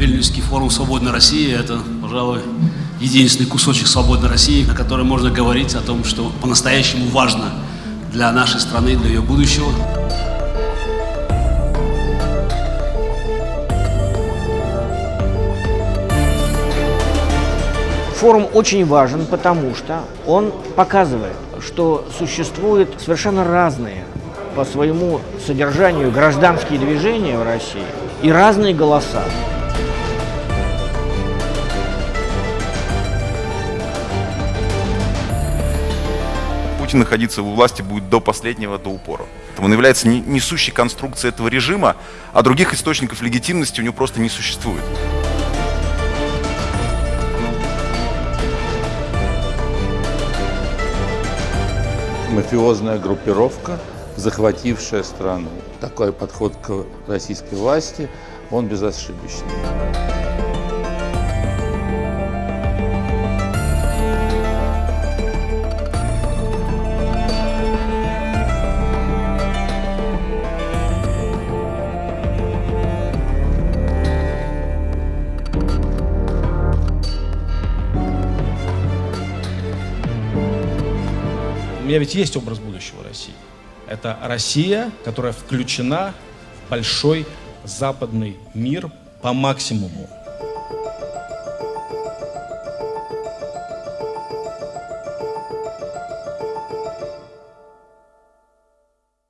Вильнюсский форум «Свободной России» — это, пожалуй, единственный кусочек свободной России, на котором можно говорить о том, что по-настоящему важно для нашей страны, для ее будущего. Форум очень важен, потому что он показывает, что существуют совершенно разные по своему содержанию гражданские движения в России и разные голоса. Путин находиться у власти будет до последнего, до упора. Он является несущей конструкцией этого режима, а других источников легитимности у него просто не существует. мафиозная группировка, захватившая страну. Такой подход к российской власти, он безошибочный. Меня ведь есть образ будущего России. Это Россия, которая включена в большой западный мир по максимуму.